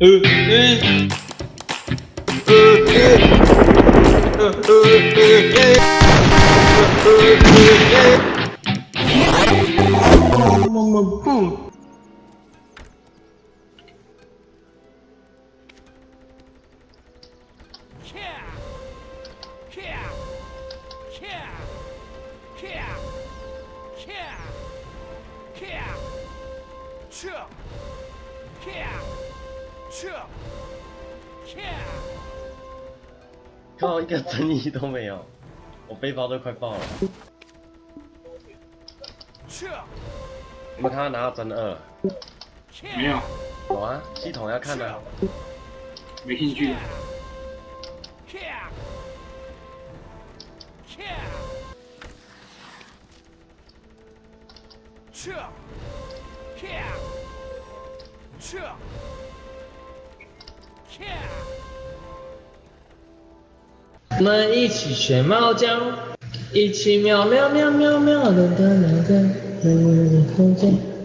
Ö, ö. Ö, Uh, uh, uh, uh, uh, uh, uh, uh, uh, uh, uh. 靠，一个争议都没有，我背包都快爆了。有没有看到拿到真二？没有，有啊，系统要看的。没兴趣。我们一起学猫叫，一起喵喵喵喵喵的的的的的的的。